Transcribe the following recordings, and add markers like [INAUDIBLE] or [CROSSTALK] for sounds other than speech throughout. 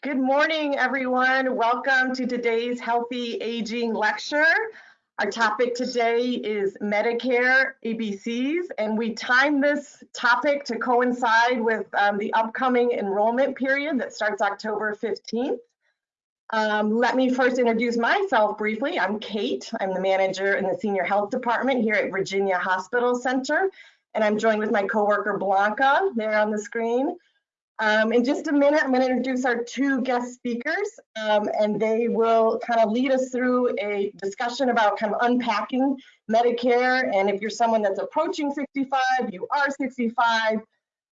Good morning, everyone. Welcome to today's Healthy Aging Lecture. Our topic today is Medicare ABCs, and we timed this topic to coincide with um, the upcoming enrollment period that starts October 15th. Um, let me first introduce myself briefly. I'm Kate. I'm the manager in the Senior Health Department here at Virginia Hospital Center, and I'm joined with my coworker Blanca there on the screen. Um, in just a minute, I'm going to introduce our two guest speakers, um, and they will kind of lead us through a discussion about kind of unpacking Medicare. And if you're someone that's approaching 65, you are 65,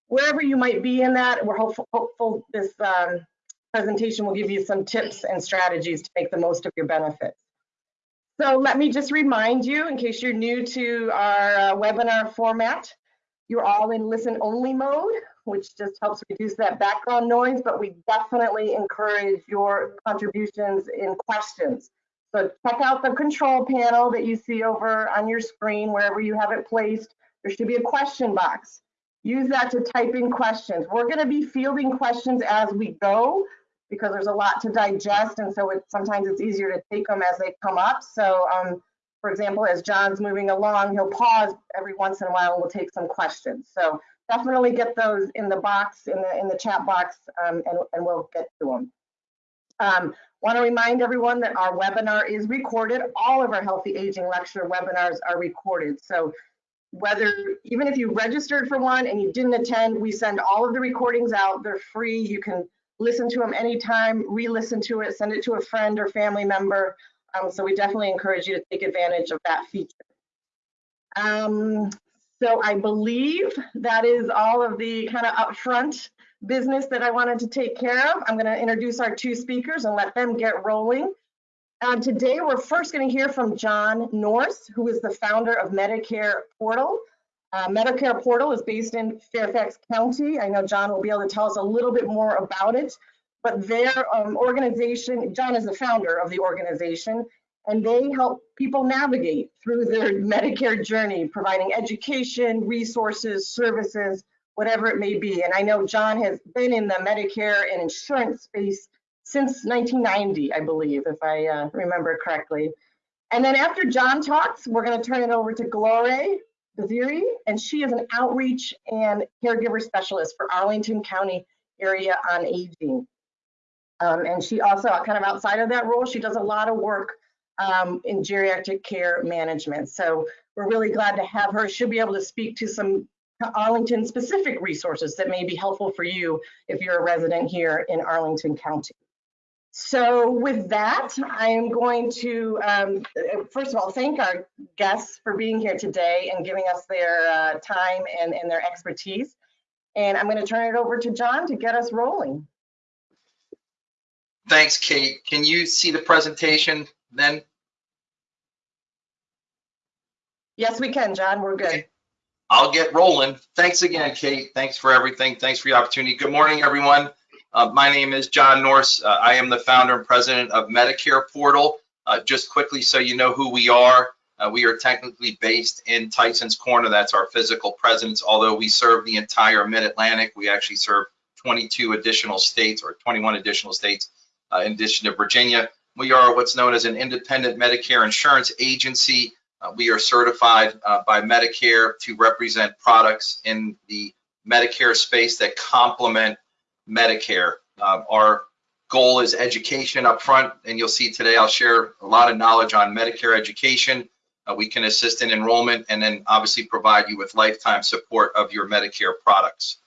wherever you might be in that, we're hopeful, hopeful this um, presentation will give you some tips and strategies to make the most of your benefits. So let me just remind you, in case you're new to our uh, webinar format, you're all in listen only mode which just helps reduce that background noise, but we definitely encourage your contributions in questions. So check out the control panel that you see over on your screen, wherever you have it placed. There should be a question box. Use that to type in questions. We're gonna be fielding questions as we go because there's a lot to digest. And so it, sometimes it's easier to take them as they come up. So um, for example, as John's moving along, he'll pause every once in a while and we'll take some questions. So definitely get those in the box, in the, in the chat box, um, and, and we'll get to them. Um, Want to remind everyone that our webinar is recorded. All of our Healthy Aging Lecture webinars are recorded. So whether, even if you registered for one and you didn't attend, we send all of the recordings out. They're free. You can listen to them anytime, re-listen to it, send it to a friend or family member. Um, so we definitely encourage you to take advantage of that feature. Um, so I believe that is all of the kind of upfront business that I wanted to take care of. I'm going to introduce our two speakers and let them get rolling. Um, today, we're first going to hear from John Norse, who is the founder of Medicare Portal. Uh, Medicare Portal is based in Fairfax County. I know John will be able to tell us a little bit more about it, but their um, organization, John is the founder of the organization, and they help people navigate through their [LAUGHS] Medicare journey, providing education, resources, services, whatever it may be. And I know John has been in the Medicare and insurance space since 1990, I believe, if I uh, remember correctly. And then after John talks, we're going to turn it over to Gloria Baziri, and she is an outreach and caregiver specialist for Arlington County area on aging. Um, and she also, kind of outside of that role, she does a lot of work um, in geriatric care management. So we're really glad to have her. She'll be able to speak to some Arlington specific resources that may be helpful for you if you're a resident here in Arlington County. So with that, I am going to, um, first of all, thank our guests for being here today and giving us their uh, time and, and their expertise. And I'm going to turn it over to John to get us rolling. Thanks, Kate. Can you see the presentation then? Yes, we can, John. We're good. Okay. I'll get rolling. Thanks again, Kate. Thanks for everything. Thanks for the opportunity. Good morning, everyone. Uh, my name is John Norse. Uh, I am the founder and president of Medicare Portal. Uh, just quickly so you know who we are, uh, we are technically based in Tyson's Corner. That's our physical presence. Although we serve the entire Mid-Atlantic, we actually serve 22 additional states or 21 additional states uh, in addition to Virginia. We are what's known as an independent Medicare insurance agency. Uh, we are certified uh, by Medicare to represent products in the Medicare space that complement Medicare. Uh, our goal is education up front, and you'll see today I'll share a lot of knowledge on Medicare education. Uh, we can assist in enrollment and then obviously provide you with lifetime support of your Medicare products.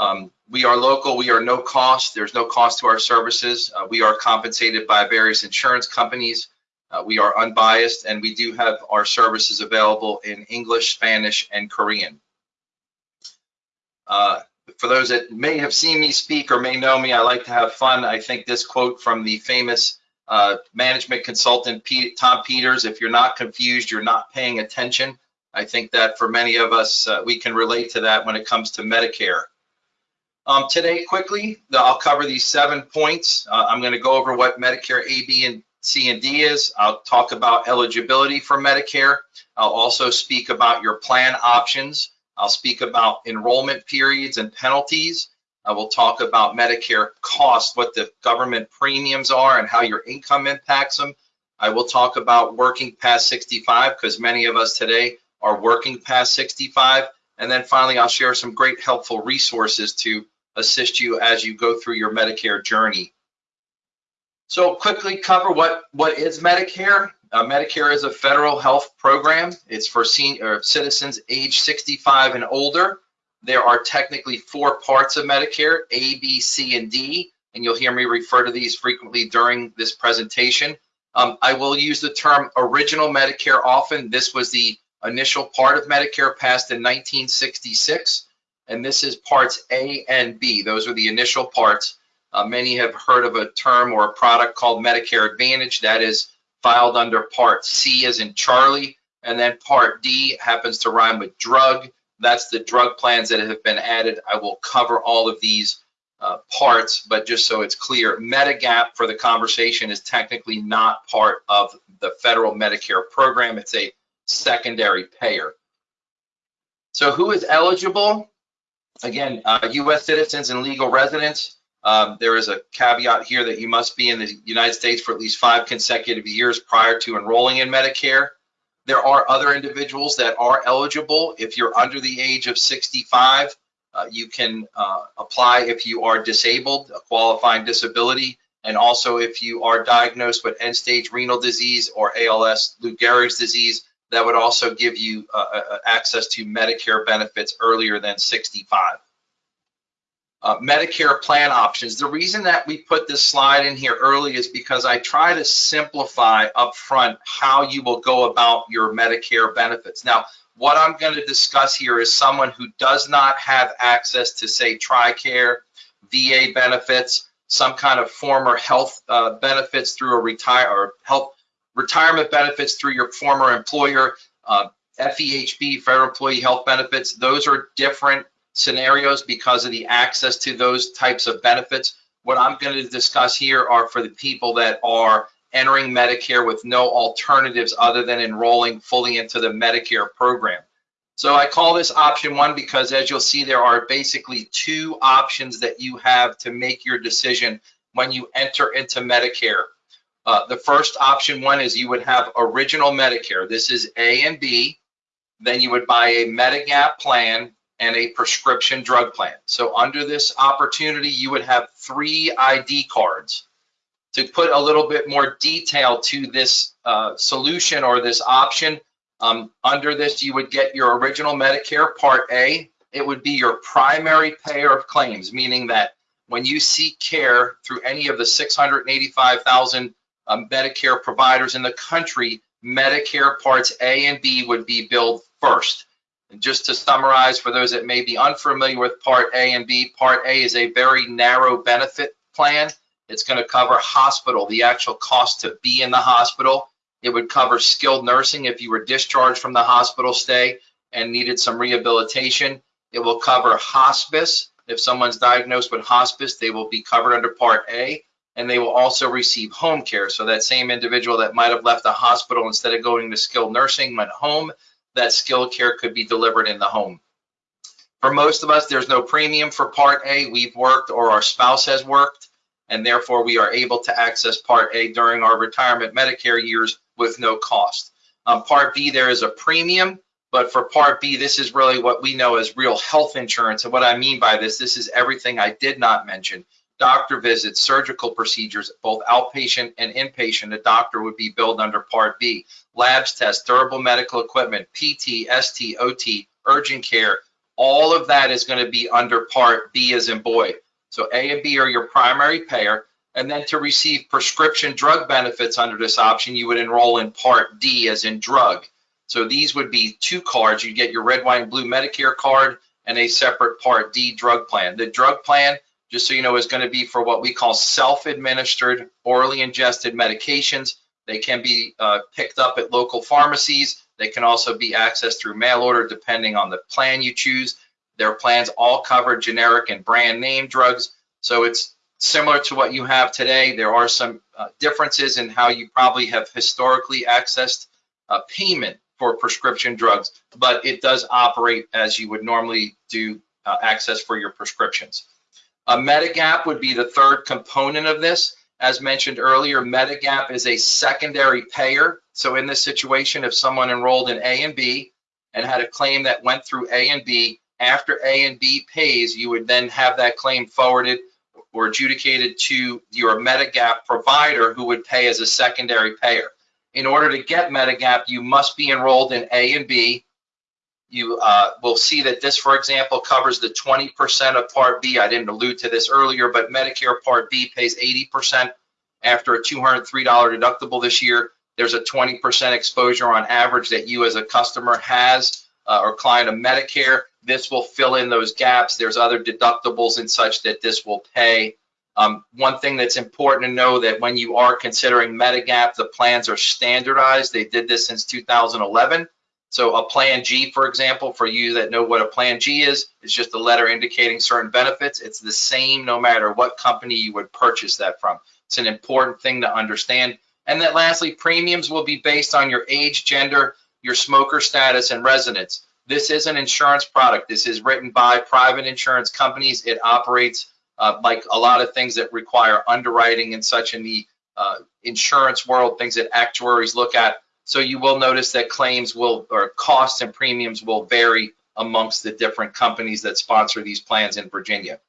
Um, we are local, we are no cost, there's no cost to our services. Uh, we are compensated by various insurance companies. Uh, we are unbiased and we do have our services available in English, Spanish, and Korean. Uh, for those that may have seen me speak or may know me, I like to have fun. I think this quote from the famous uh, management consultant Tom Peters, if you're not confused, you're not paying attention. I think that for many of us, uh, we can relate to that when it comes to Medicare. Um, today, quickly, I'll cover these seven points. Uh, I'm going to go over what Medicare A, B, and C and D is. I'll talk about eligibility for Medicare. I'll also speak about your plan options. I'll speak about enrollment periods and penalties. I will talk about Medicare costs, what the government premiums are and how your income impacts them. I will talk about working past 65 because many of us today are working past 65. And then finally, I'll share some great helpful resources to assist you as you go through your Medicare journey. So quickly cover what, what is Medicare. Uh, Medicare is a federal health program. It's for senior citizens age 65 and older. There are technically four parts of Medicare, A, B, C, and D, and you'll hear me refer to these frequently during this presentation. Um, I will use the term original Medicare often. This was the initial part of Medicare passed in 1966, and this is parts A and B. Those are the initial parts. Uh, many have heard of a term or a product called Medicare Advantage that is filed under Part C as in Charlie, and then Part D happens to rhyme with drug. That's the drug plans that have been added. I will cover all of these uh, parts, but just so it's clear, Medigap for the conversation is technically not part of the federal Medicare program. It's a secondary payer. So who is eligible? Again, uh, U.S. citizens and legal residents. Um, there is a caveat here that you must be in the United States for at least five consecutive years prior to enrolling in Medicare. There are other individuals that are eligible. If you're under the age of 65, uh, you can uh, apply if you are disabled, a qualifying disability, and also if you are diagnosed with end-stage renal disease or ALS, Lou Gehrig's disease, that would also give you uh, uh, access to Medicare benefits earlier than 65 uh, Medicare plan options. The reason that we put this slide in here early is because I try to simplify upfront how you will go about your Medicare benefits. Now, what I'm going to discuss here is someone who does not have access to, say, TRICARE, VA benefits, some kind of former health uh, benefits through a retire or health retirement benefits through your former employer, uh, FEHB, Federal Employee Health Benefits. Those are different scenarios because of the access to those types of benefits. What I'm going to discuss here are for the people that are entering Medicare with no alternatives other than enrolling fully into the Medicare program. So I call this option one because as you'll see, there are basically two options that you have to make your decision when you enter into Medicare. Uh, the first option one is you would have original Medicare. This is A and B. Then you would buy a Medigap plan and a prescription drug plan. So under this opportunity, you would have three ID cards. To put a little bit more detail to this uh, solution or this option, um, under this, you would get your original Medicare Part A. It would be your primary payer of claims, meaning that when you seek care through any of the 685,000 um, Medicare providers in the country, Medicare Parts A and B would be billed first. And just to summarize, for those that may be unfamiliar with Part A and B, Part A is a very narrow benefit plan. It's going to cover hospital, the actual cost to be in the hospital. It would cover skilled nursing if you were discharged from the hospital stay and needed some rehabilitation. It will cover hospice. If someone's diagnosed with hospice, they will be covered under Part A and they will also receive home care. So that same individual that might have left the hospital instead of going to skilled nursing went home, that skilled care could be delivered in the home. For most of us, there's no premium for Part A. We've worked or our spouse has worked, and therefore we are able to access Part A during our retirement Medicare years with no cost. Um, Part B, there is a premium, but for Part B, this is really what we know as real health insurance. And what I mean by this, this is everything I did not mention. Doctor visits, surgical procedures, both outpatient and inpatient, a doctor would be billed under Part B labs tests, durable medical equipment, PT, ST, OT, urgent care, all of that is going to be under Part B as in boy. So A and B are your primary payer. And then to receive prescription drug benefits under this option, you would enroll in Part D as in drug. So these would be two cards. You get your red, white, and blue Medicare card and a separate Part D drug plan. The drug plan, just so you know, is going to be for what we call self-administered, orally ingested medications they can be uh, picked up at local pharmacies. They can also be accessed through mail order depending on the plan you choose. Their plans all cover generic and brand name drugs. So it's similar to what you have today. There are some uh, differences in how you probably have historically accessed uh, payment for prescription drugs, but it does operate as you would normally do uh, access for your prescriptions. A Medigap would be the third component of this. As mentioned earlier, Medigap is a secondary payer. So in this situation, if someone enrolled in A and B and had a claim that went through A and B, after A and B pays, you would then have that claim forwarded or adjudicated to your Medigap provider who would pay as a secondary payer. In order to get Medigap, you must be enrolled in A and B. You uh, will see that this, for example, covers the 20% of Part B. I didn't allude to this earlier, but Medicare Part B pays 80% after a $203 deductible this year. There's a 20% exposure on average that you as a customer has uh, or client of Medicare. This will fill in those gaps. There's other deductibles and such that this will pay. Um, one thing that's important to know that when you are considering Medigap, the plans are standardized. They did this since 2011. So a Plan G, for example, for you that know what a Plan G is, it's just a letter indicating certain benefits. It's the same no matter what company you would purchase that from. It's an important thing to understand. And then lastly, premiums will be based on your age, gender, your smoker status, and residence. This is an insurance product. This is written by private insurance companies. It operates uh, like a lot of things that require underwriting and such in the uh, insurance world, things that actuaries look at. So you will notice that claims will, or costs and premiums will vary amongst the different companies that sponsor these plans in Virginia.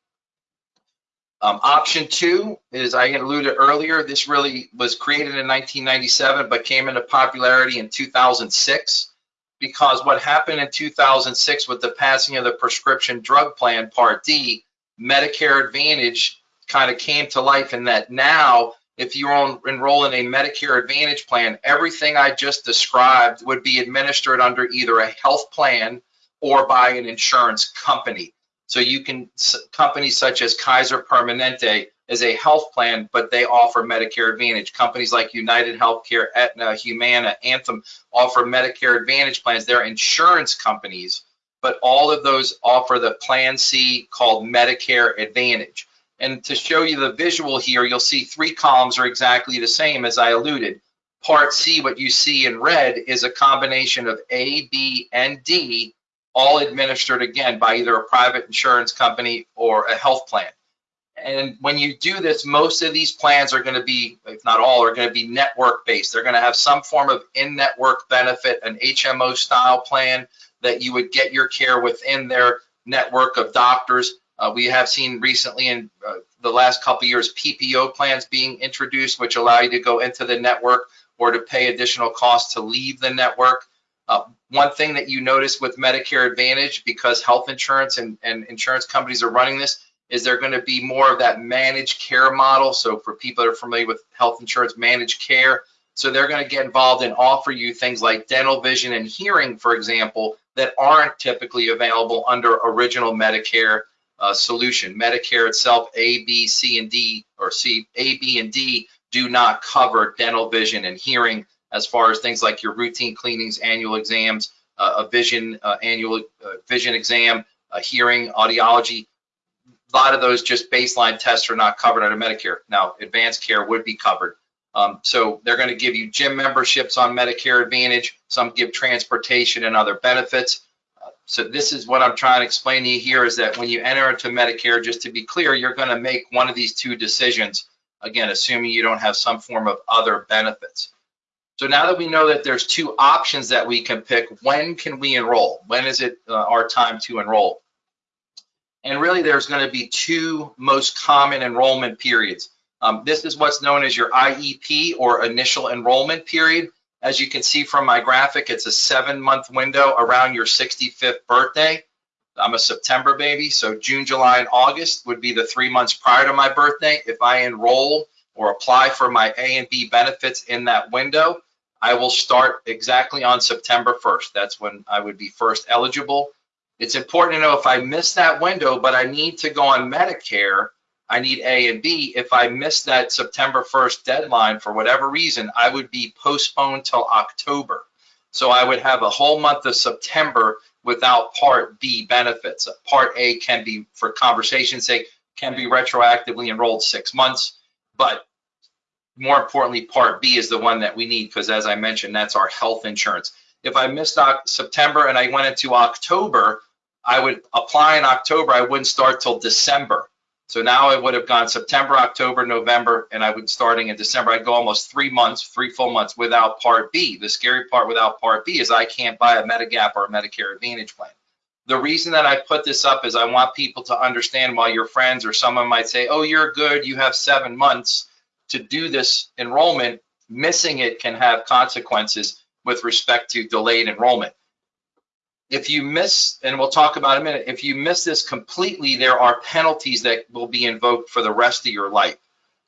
Um, option two is, I alluded earlier, this really was created in 1997, but came into popularity in 2006 because what happened in 2006 with the passing of the prescription drug plan Part D, Medicare Advantage kind of came to life in that now if you enroll in a Medicare Advantage plan, everything I just described would be administered under either a health plan or by an insurance company. So you can, companies such as Kaiser Permanente is a health plan, but they offer Medicare Advantage. Companies like United Healthcare, Aetna, Humana, Anthem offer Medicare Advantage plans. They're insurance companies, but all of those offer the Plan C called Medicare Advantage. And to show you the visual here, you'll see three columns are exactly the same as I alluded. Part C, what you see in red, is a combination of A, B, and D, all administered again by either a private insurance company or a health plan. And when you do this, most of these plans are going to be, if not all, are going to be network based. They're going to have some form of in network benefit, an HMO style plan that you would get your care within their network of doctors. Uh, we have seen recently in uh, the last couple years PPO plans being introduced, which allow you to go into the network or to pay additional costs to leave the network. Uh, one thing that you notice with Medicare Advantage, because health insurance and, and insurance companies are running this, is there going to be more of that managed care model. So for people that are familiar with health insurance, managed care. So they're going to get involved and offer you things like dental, vision, and hearing, for example, that aren't typically available under original Medicare uh, solution. Medicare itself, A, B, C, and D, or C, A, B, and D do not cover dental, vision, and hearing as far as things like your routine cleanings, annual exams, uh, a vision uh, annual uh, vision exam, a hearing, audiology. A lot of those just baseline tests are not covered under Medicare. Now, advanced care would be covered. Um, so they're going to give you gym memberships on Medicare Advantage. Some give transportation and other benefits. So this is what I'm trying to explain to you here is that when you enter into Medicare, just to be clear, you're going to make one of these two decisions, again, assuming you don't have some form of other benefits. So now that we know that there's two options that we can pick, when can we enroll? When is it uh, our time to enroll? And really there's going to be two most common enrollment periods. Um, this is what's known as your IEP or initial enrollment period. As you can see from my graphic, it's a seven month window around your 65th birthday. I'm a September baby, so June, July, and August would be the three months prior to my birthday. If I enroll or apply for my A and B benefits in that window, I will start exactly on September 1st. That's when I would be first eligible. It's important to know if I miss that window, but I need to go on Medicare, I need A and B. If I miss that September 1st deadline for whatever reason, I would be postponed till October. So I would have a whole month of September without Part B benefits. Part A can be, for conversation's sake, can be retroactively enrolled six months, but more importantly, Part B is the one that we need because as I mentioned, that's our health insurance. If I missed September and I went into October, I would apply in October, I wouldn't start till December. So now I would have gone September, October, November, and I would starting in December, I'd go almost three months, three full months without Part B. The scary part without Part B is I can't buy a Medigap or a Medicare Advantage plan. The reason that I put this up is I want people to understand while your friends or someone might say, oh, you're good, you have seven months to do this enrollment, missing it can have consequences with respect to delayed enrollment. If you miss, and we'll talk about in a minute, if you miss this completely, there are penalties that will be invoked for the rest of your life.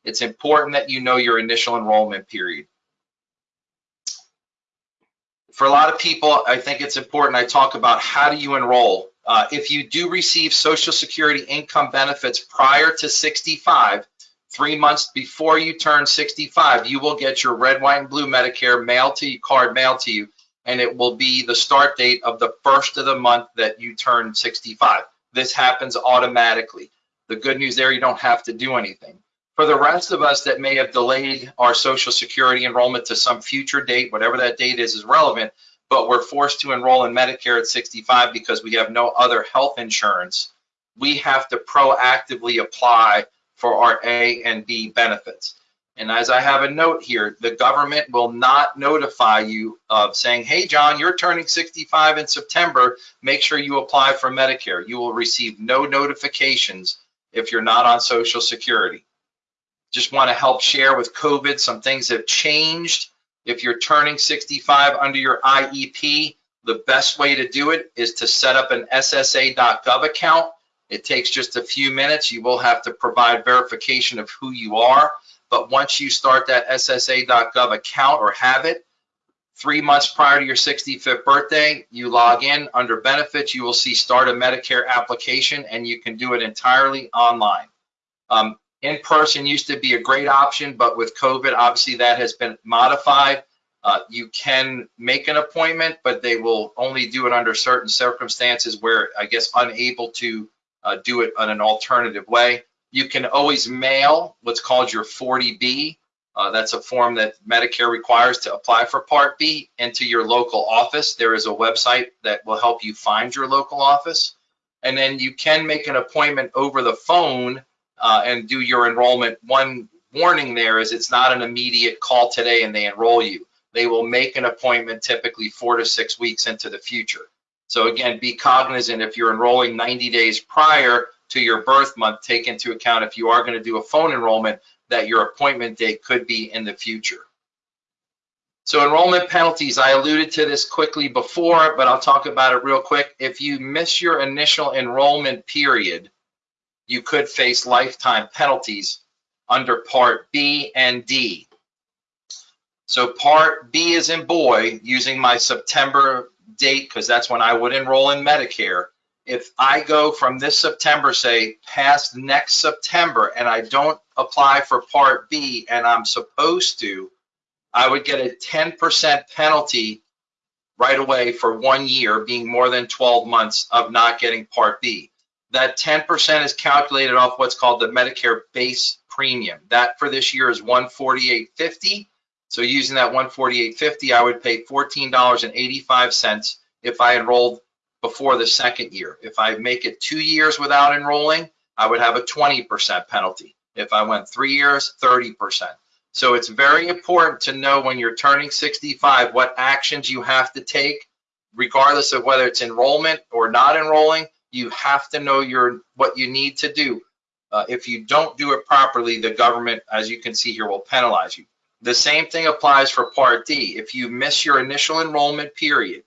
It's important that you know your initial enrollment period. For a lot of people, I think it's important I talk about how do you enroll. Uh, if you do receive Social Security income benefits prior to 65, three months before you turn 65, you will get your red, white, and blue Medicare mailed to you, card mailed to you, and it will be the start date of the first of the month that you turn 65. This happens automatically. The good news there, you don't have to do anything. For the rest of us that may have delayed our Social Security enrollment to some future date, whatever that date is, is relevant, but we're forced to enroll in Medicare at 65 because we have no other health insurance, we have to proactively apply for our A and B benefits. And as I have a note here, the government will not notify you of saying, hey, John, you're turning 65 in September. Make sure you apply for Medicare. You will receive no notifications if you're not on Social Security. Just want to help share with COVID, some things have changed. If you're turning 65 under your IEP, the best way to do it is to set up an SSA.gov account. It takes just a few minutes. You will have to provide verification of who you are but once you start that SSA.gov account or have it, three months prior to your 65th birthday, you log in under benefits, you will see start a Medicare application and you can do it entirely online. Um, in person used to be a great option, but with COVID, obviously that has been modified. Uh, you can make an appointment, but they will only do it under certain circumstances where I guess unable to uh, do it on an alternative way. You can always mail what's called your 40B. Uh, that's a form that Medicare requires to apply for Part B into your local office. There is a website that will help you find your local office. And then you can make an appointment over the phone uh, and do your enrollment. One warning there is it's not an immediate call today and they enroll you. They will make an appointment typically four to six weeks into the future. So again, be cognizant if you're enrolling 90 days prior, to your birth month, take into account if you are going to do a phone enrollment that your appointment date could be in the future. So enrollment penalties, I alluded to this quickly before, but I'll talk about it real quick. If you miss your initial enrollment period, you could face lifetime penalties under Part B and D. So Part B is in boy, using my September date, because that's when I would enroll in Medicare if I go from this September, say, past next September, and I don't apply for Part B and I'm supposed to, I would get a 10% penalty right away for one year, being more than 12 months of not getting Part B. That 10% is calculated off what's called the Medicare base premium. That for this year is 148.50. So using that 148.50, I would pay $14.85 if I enrolled before the second year. If I make it two years without enrolling, I would have a 20% penalty. If I went three years, 30%. So it's very important to know when you're turning 65 what actions you have to take, regardless of whether it's enrollment or not enrolling. You have to know your what you need to do. Uh, if you don't do it properly, the government, as you can see here, will penalize you. The same thing applies for Part D. If you miss your initial enrollment period,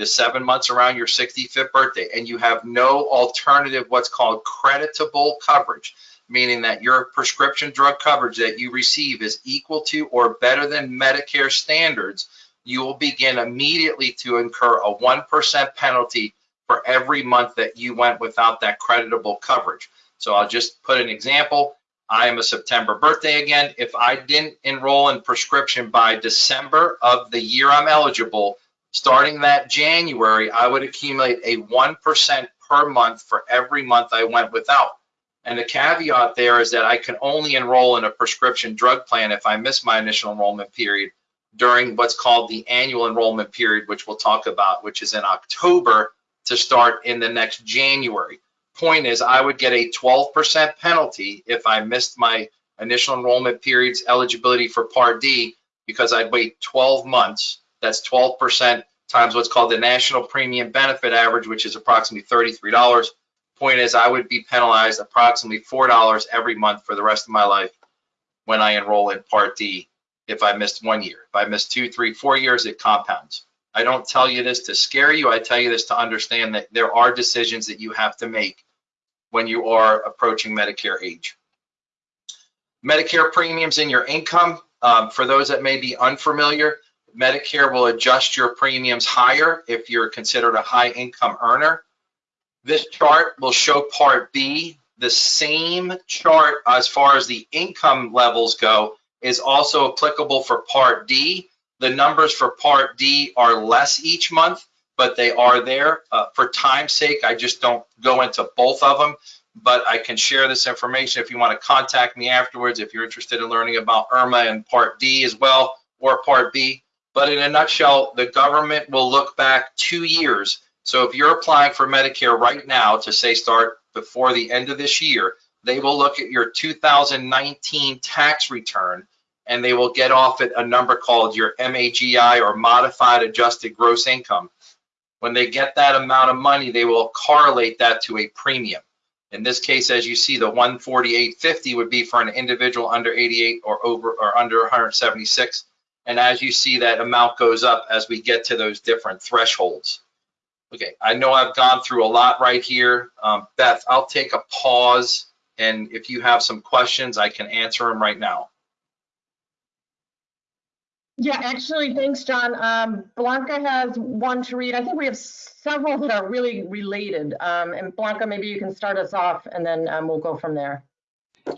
the seven months around your 65th birthday and you have no alternative what's called creditable coverage meaning that your prescription drug coverage that you receive is equal to or better than medicare standards you will begin immediately to incur a 1% penalty for every month that you went without that creditable coverage so i'll just put an example I am a September birthday again. If I didn't enroll in prescription by December of the year I'm eligible, Starting that January, I would accumulate a 1% per month for every month I went without. And the caveat there is that I can only enroll in a prescription drug plan if I miss my initial enrollment period during what's called the annual enrollment period, which we'll talk about, which is in October to start in the next January. point is I would get a 12% penalty if I missed my initial enrollment period's eligibility for Part D because I'd wait 12 months. That's 12% times what's called the national premium benefit average, which is approximately $33. Point is, I would be penalized approximately $4 every month for the rest of my life when I enroll in Part D if I missed one year. If I missed two, three, four years, it compounds. I don't tell you this to scare you. I tell you this to understand that there are decisions that you have to make when you are approaching Medicare age. Medicare premiums in your income, um, for those that may be unfamiliar, Medicare will adjust your premiums higher if you're considered a high income earner. This chart will show Part B. The same chart as far as the income levels go is also applicable for Part D. The numbers for Part D are less each month, but they are there. Uh, for time's sake, I just don't go into both of them, but I can share this information if you want to contact me afterwards, if you're interested in learning about IRMAA and Part D as well, or Part B. But in a nutshell, the government will look back two years. So if you're applying for Medicare right now to say start before the end of this year, they will look at your 2019 tax return and they will get off at a number called your MAGI or modified adjusted gross income. When they get that amount of money, they will correlate that to a premium. In this case, as you see, the 148.50 would be for an individual under 88 or over or under 176. And as you see, that amount goes up as we get to those different thresholds. Okay, I know I've gone through a lot right here. Um, Beth, I'll take a pause. And if you have some questions, I can answer them right now. Yeah, actually, thanks, John. Um, Blanca has one to read. I think we have several that are really related. Um, and Blanca, maybe you can start us off and then um, we'll go from there.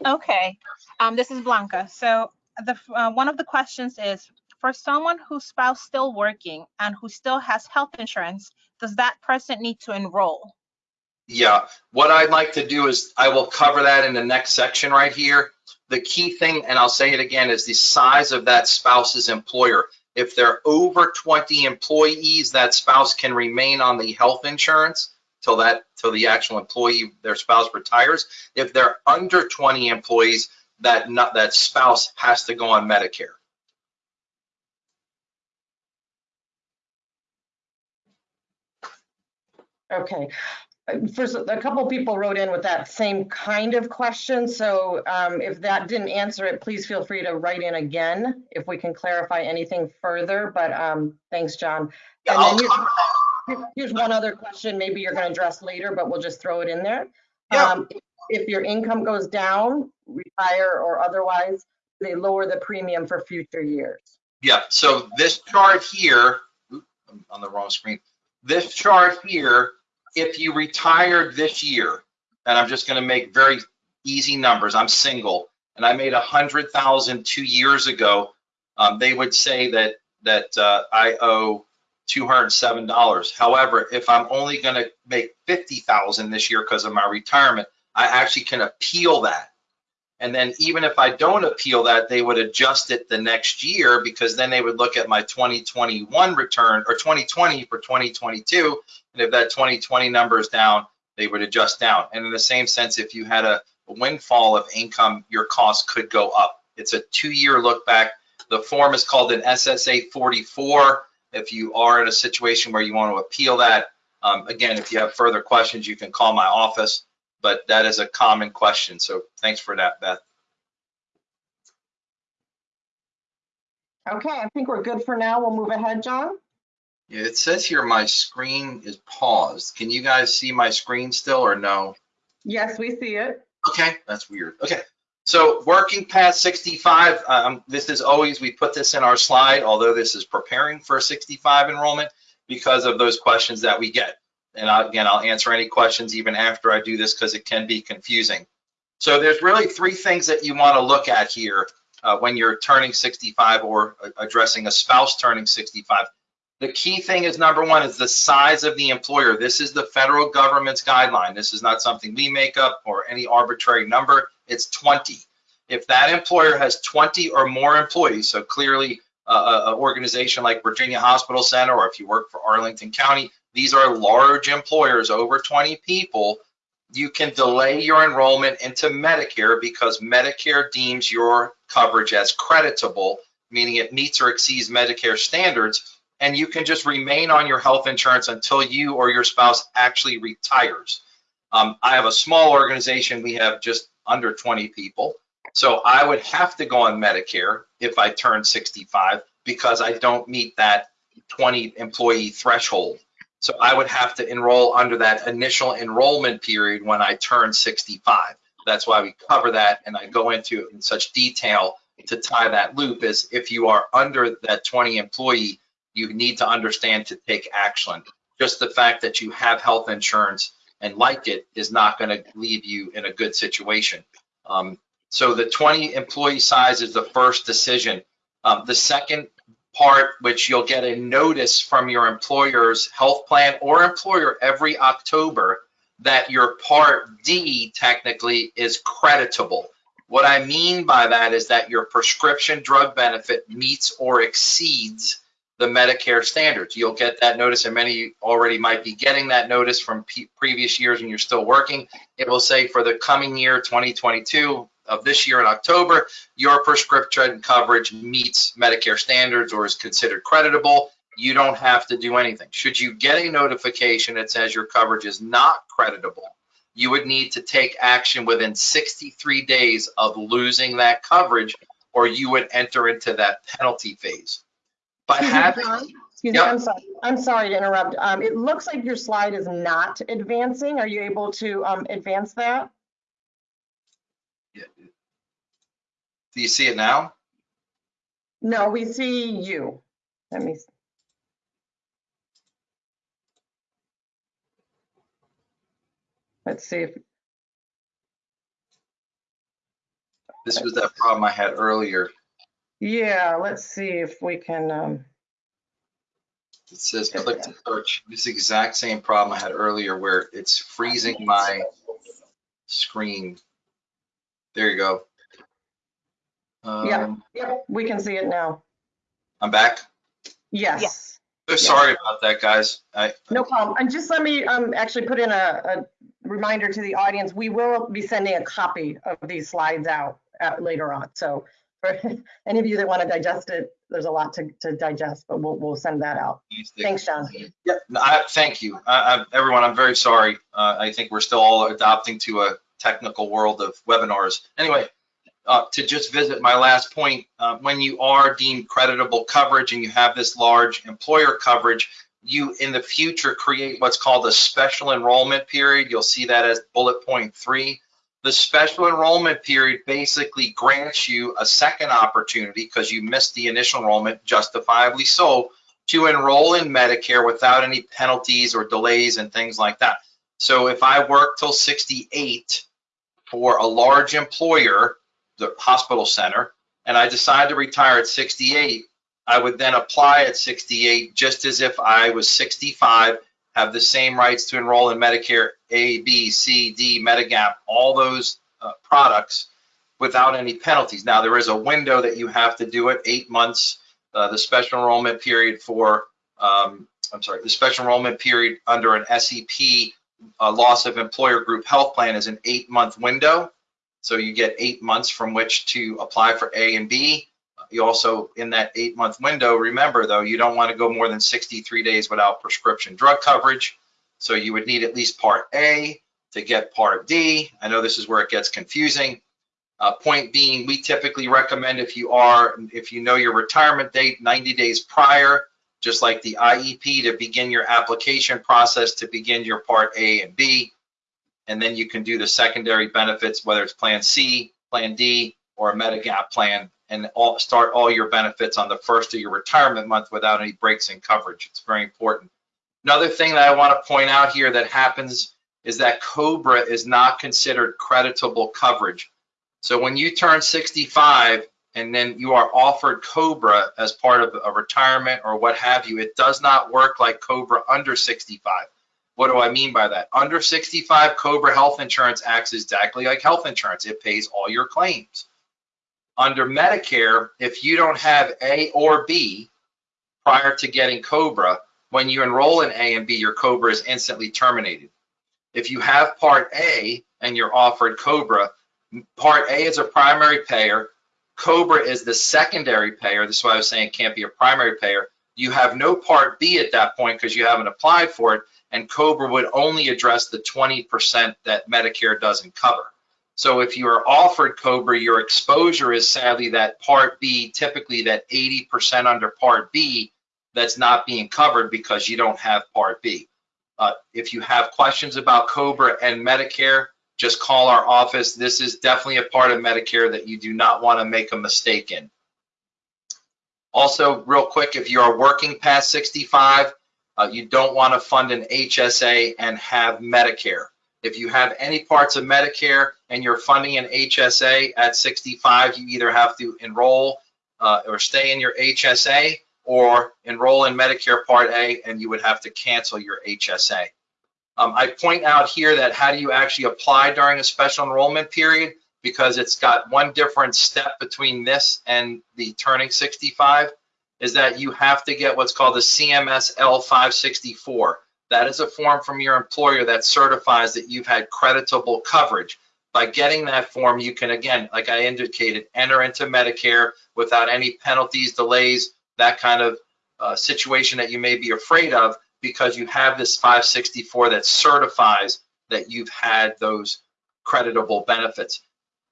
Okay, um, this is Blanca. So the uh, one of the questions is for someone whose spouse still working and who still has health insurance, does that person need to enroll? Yeah, what I'd like to do is I will cover that in the next section right here. The key thing, and I'll say it again, is the size of that spouse's employer. If they're over 20 employees, that spouse can remain on the health insurance till that till the actual employee, their spouse retires. If they're under 20 employees, that not, that spouse has to go on Medicare. Okay. First, a couple people wrote in with that same kind of question. So um, if that didn't answer it, please feel free to write in again if we can clarify anything further. But um, thanks, John. Yeah, And then here's, here's one other question maybe you're going to address later, but we'll just throw it in there. Yeah. Um, if- If your income goes down, retire or otherwise, they lower the premium for future years. Yeah, so this chart here, on the wrong screen. This chart here, if you retired this year, and I'm just gonna make very easy numbers, I'm single, and I made a hundred thousand two years ago, um, they would say that, that, uh, I owe two hundred and seven dollars. However, if I'm only gonna make fifty thousand this year because of my retirement, I actually can appeal that. And then even if I don't appeal that, they would adjust it the next year because then they would look at my 2021 return or 2020 for 2022. And if that 2020 number is down, they would adjust down. And in the same sense, if you had a windfall of income, your cost could go up. It's a two-year look back. The form is called an SSA 44. If you are in a situation where you want to appeal that, um, again, if you have further questions, you can call my office but that is a common question. So thanks for that, Beth. Okay, I think we're good for now. We'll move ahead, John. Yeah, it says here my screen is paused. Can you guys see my screen still or no? Yes, we see it. Okay, that's weird. Okay, so working past 65, um, this is always, we put this in our slide, although this is preparing for 65 enrollment because of those questions that we get. And I, again, I'll answer any questions even after I do this because it can be confusing. So there's really three things that you want to look at here uh, when you're turning 65 or uh, addressing a spouse turning 65. The key thing is number one is the size of the employer. This is the federal government's guideline. This is not something we make up or any arbitrary number. It's 20. If that employer has 20 or more employees, so clearly uh, an organization like Virginia Hospital Center, or if you work for Arlington County, these are large employers over 20 people. you can delay your enrollment into Medicare because Medicare deems your coverage as creditable, meaning it meets or exceeds Medicare standards, and you can just remain on your health insurance until you or your spouse actually retires. Um, I have a small organization. We have just under 20 people. So I would have to go on Medicare if I turn 65 because I don't meet that 20 employee threshold. So I would have to enroll under that initial enrollment period when I turn 65. That's why we cover that and I go into it in such detail to tie that loop is if you are under that 20 employee, you need to understand to take action. Just the fact that you have health insurance and like it is not going to leave you in a good situation. Um, so the 20 employee size is the first decision. Um, the second part, which you'll get a notice from your employer's health plan or employer every October that your Part D technically is creditable. What I mean by that is that your prescription drug benefit meets or exceeds the Medicare standards. You'll get that notice, and many already might be getting that notice from previous years and you're still working. It will say for the coming year, 2022, of this year in October, your prescription coverage meets Medicare standards or is considered creditable. You don't have to do anything. Should you get a notification that says your coverage is not creditable, you would need to take action within 63 days of losing that coverage, or you would enter into that penalty phase. By Excuse me, having, John. Excuse me, I'm sorry, I'm sorry to interrupt. Um, it looks like your slide is not advancing. Are you able to, um, advance that? Do you see it now? No, we see you. Let me, let's see if, This was that problem I had earlier. yeah, let's see if we can, um, It says click to search. This exact same problem I had earlier where it's freezing my screen. There you go. Yeah. Um, yep, we can see it now. I'm back. Yes. So sorry about that, guys. I, No problem. And just let me um, actually put in a, a reminder to the audience, we will be sending a copy of these slides out uh, later on. So for [LAUGHS] any of you that want to digest it, there's a lot to, to digest, but we'll, we'll send that out. Thanks, John. Yeah, no, I, thank you. I, I, everyone, I'm very sorry. Uh, I think we're still all adopting to a technical world of webinars. Anyway, uh, to just visit my last point, uh, when you are deemed creditable coverage and you have this large employer coverage, you in the future create what's called a special enrollment period. You'll see that as bullet point three. The special enrollment period basically grants you a second opportunity because you missed the initial enrollment, justifiably so, to enroll in Medicare without any penalties or delays and things like that. So if I work till 68 for a large employer, the hospital center, and I decide to retire at 68, I would then apply at 68 just as if I was 65, have the same rights to enroll in Medicare A, B, C, D, Medigap, all those uh, products without any penalties. Now, there is a window that you have to do it, eight months. Uh, the special enrollment period for, um, I'm sorry, the special enrollment period under an SEP uh, loss of employer group health plan is an eight month window. So you get eight months from which to apply for A and B. You also, in that eight month window, remember though, you don't want to go more than 63 days without prescription drug coverage. So you would need at least part A to get part D. I know this is where it gets confusing. Uh, point being, we typically recommend if you are, if you know your retirement date 90 days prior, just like the IEP to begin your application process to begin your part A and B. And then you can do the secondary benefits, whether it's plan C, plan D, or a Medigap plan, and all, start all your benefits on the first of your retirement month without any breaks in coverage. It's very important. Another thing that I want to point out here that happens is that COBRA is not considered creditable coverage. So when you turn 65 and then you are offered COBRA as part of a retirement or what have you, it does not work like COBRA under 65. What do I mean by that? Under 65 COBRA health insurance acts exactly like health insurance. It pays all your claims. Under Medicare, if you don't have A or B prior to getting COBRA, when you enroll in A and B, your COBRA is instantly terminated. If you have Part A and you're offered Cobra, Part A is a primary payer. Cobra is the secondary payer. This is why I was saying it can't be a primary payer. You have no Part B at that point because you haven't applied for it, and Cobra would only address the 20% that Medicare doesn't cover. So if you are offered Cobra, your exposure is sadly that Part B, typically that 80% under Part B that's not being covered because you don't have Part B. Uh, if you have questions about Cobra and Medicare, just call our office. This is definitely a part of Medicare that you do not want to make a mistake in. Also, real quick, if you are working past 65, uh, you don't want to fund an HSA and have Medicare. If you have any parts of Medicare and you're funding an HSA at 65, you either have to enroll uh, or stay in your HSA or enroll in Medicare Part A and you would have to cancel your HSA. Um, I point out here that how do you actually apply during a special enrollment period? Because it's got one different step between this and the turning 65 is that you have to get what's called the CMS L564. That is a form from your employer that certifies that you've had creditable coverage. By getting that form, you can, again, like I indicated, enter into Medicare without any penalties, delays, that kind of uh, situation that you may be afraid of because you have this 564 that certifies that you've had those creditable benefits.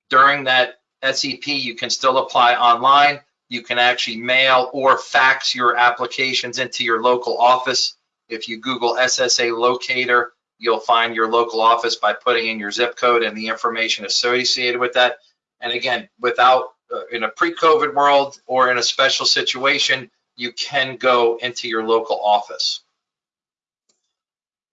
During that SEP, you can still apply online. You can actually mail or fax your applications into your local office. If you Google SSA locator, you'll find your local office by putting in your zip code and the information associated with that. And again, without uh, in a pre-COVID world or in a special situation, you can go into your local office.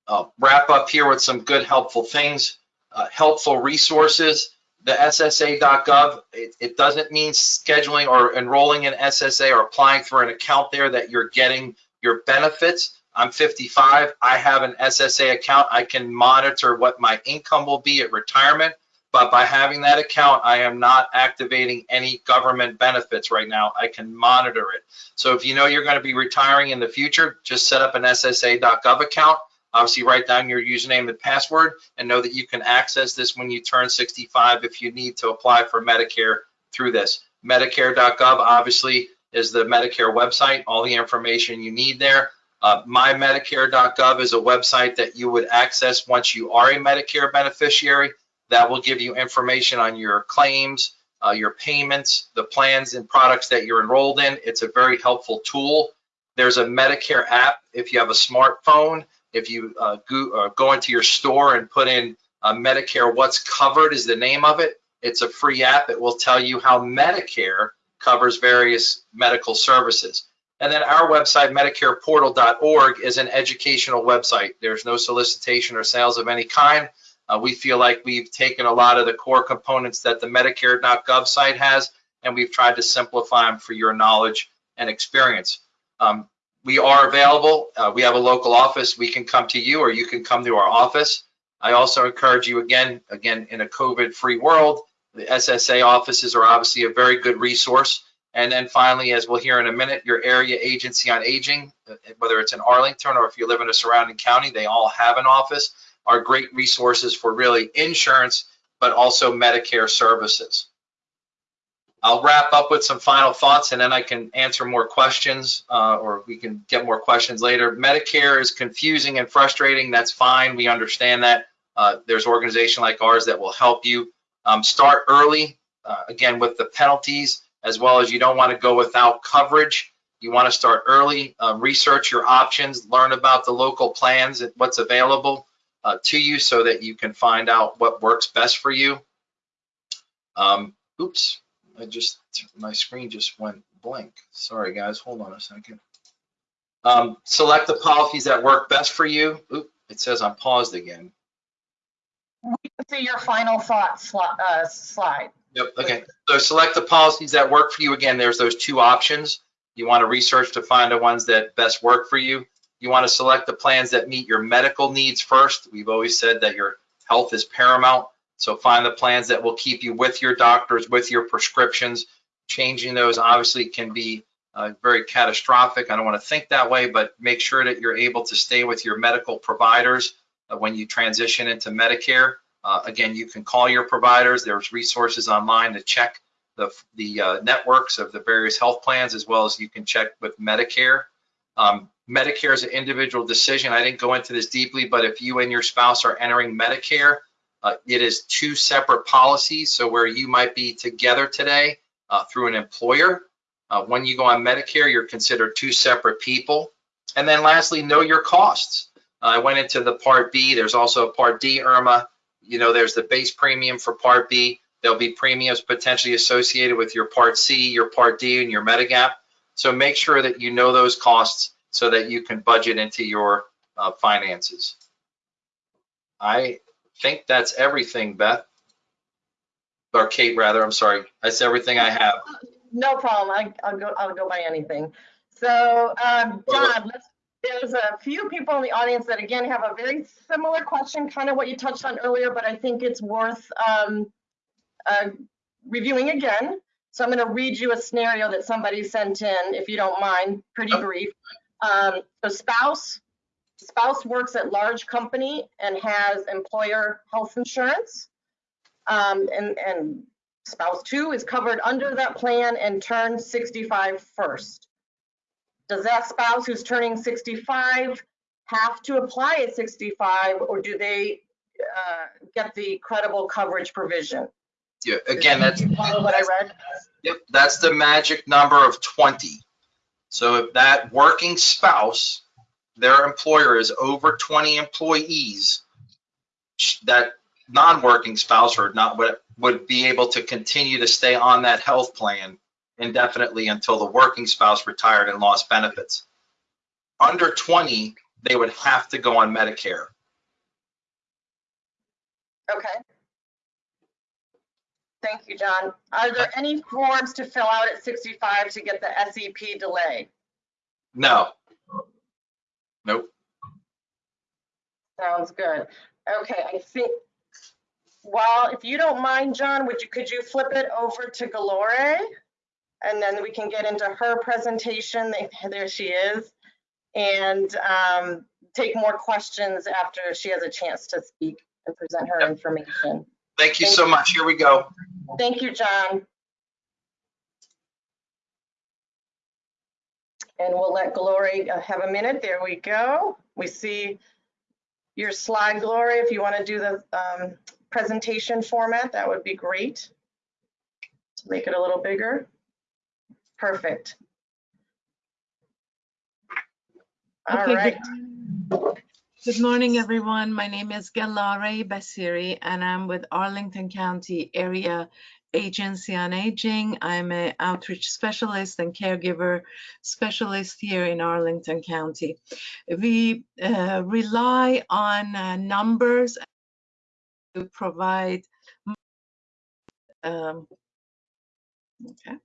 Uh, wrap up here with some good helpful things, uh, helpful resources. The SSA.gov, it, it doesn't mean scheduling or enrolling in SSA or applying for an account there that you're getting your benefits. I'm 55, I have an SSA account. I can monitor what my income will be at retirement, but by having that account, I am not activating any government benefits right now. I can monitor it. So if you know you're gonna be retiring in the future, just set up an SSA.gov account Obviously, write down your username and password and know that you can access this when you turn 65 if you need to apply for Medicare through this. Medicare.gov obviously is the Medicare website, all the information you need there. Uh, MyMedicare.gov is a website that you would access once you are a Medicare beneficiary. That will give you information on your claims, uh, your payments, the plans and products that you're enrolled in. It's a very helpful tool. There's a Medicare app if you have a smartphone if you uh, go, uh, go, into your store and put in uh, Medicare, what's covered is the name of it. It's a free app. It will tell you how Medicare covers various medical services. And then our website, MedicarePortal.org, is an educational website. There's no solicitation or sales of any kind. Uh, we feel like we've taken a lot of the core components that the Medicare.gov site has, and we've tried to simplify them for your knowledge and experience. Um, we are available. Uh, we have a local office. We can come to you or you can come to our office. I also encourage you again, again, in a COVID-free world, the SSA offices are obviously a very good resource. And then finally, as we'll hear in a minute, your area agency on aging, uh, whether it's in Arlington or if you live in a surrounding county, they all have an office, are great resources for really insurance, but also Medicare services. I'll wrap up with some final thoughts and then I can answer more questions uh, or we can get more questions later. Medicare is confusing and frustrating. That's fine. We understand that. Uh, there's organization like ours that will help you. Um, start early, uh, again, with the penalties, as well as you don't want to go without coverage. You want to start early, uh, research your options, learn about the local plans and what's available uh, to you so that you can find out what works best for you. Um, oops, I just, my screen just went blank. Sorry, guys, hold on a second. Um, select the policies that work best for you. Oop, it says I'm paused again. We can see your final thought uh, slide. Yep, okay. So select the policies that work for you. Again, there's those two options. You want to research to find the ones that best work for you. You want to select the plans that meet your medical needs first. We've always said that your health is paramount. So find the plans that will keep you with your doctors, with your prescriptions. Changing those obviously can be uh, very catastrophic. I don't want to think that way, but make sure that you're able to stay with your medical providers uh, when you transition into Medicare. Uh, again, you can call your providers. There's resources online to check the, the uh, networks of the various health plans, as well as you can check with Medicare. Um, Medicare is an individual decision. I didn't go into this deeply, but if you and your spouse are entering Medicare, uh, it is two separate policies. So where you might be together today uh, through an employer, uh, when you go on Medicare, you're considered two separate people. And then lastly, know your costs. I went into the Part B. There's also a Part D, IRMAA. You know, there's the base premium for Part B. There'll be premiums potentially associated with your Part C, your Part D, and your Medigap. So make sure that you know those costs so that you can budget into your uh, finances. I think that's everything, Beth. Or Kate, rather, I'm sorry. That's everything I have. No problem. I, I'll go, I'll go by anything. So, um, John, let's, there's a few people in the audience that again have a very similar question, kind of what you touched on earlier, but I think it's worth um, uh, reviewing again. So I'm going to read you a scenario that somebody sent in, if you don't mind, pretty Yep. brief. Um, so spouse, spouse works at large company and has employer health insurance. Um, and, and spouse two is covered under that plan and turns 65 first. Does that spouse who's turning 65 have to apply at 65 or do they uh, get the credible coverage provision? Yeah, again, that's Did you Follow what I read? Yep, that's the magic number of 20. So if that working spouse, their employer is over 20 employees, that non-working spouse or not would, would be able to continue to stay on that health plan indefinitely until the working spouse retired and lost benefits. Under 20, they would have to go on Medicare. Okay. Thank you, John. Are there any forms to fill out at 65 to get the SEP delay? No. Nope. Sounds good. Okay, I think, well, if you don't mind, John, would you, could you flip it over to Galore? And then we can get into her presentation. There she is. And um, take more questions after she has a chance to speak and present her Yep. information. Thank you so much. Here we go. Thank you, John. And we'll let Glory uh, have a minute. There we go. We see your slide, Glory. If you want to do the um, presentation format, that would be great. To make it a little bigger. Perfect. All Okay, right. good- Good morning, everyone. My name is Galare Basiri, and I'm with Arlington County Area Agency on Aging. I'm an outreach specialist and caregiver specialist here in Arlington County. We uh, rely on uh, numbers to provide um, okay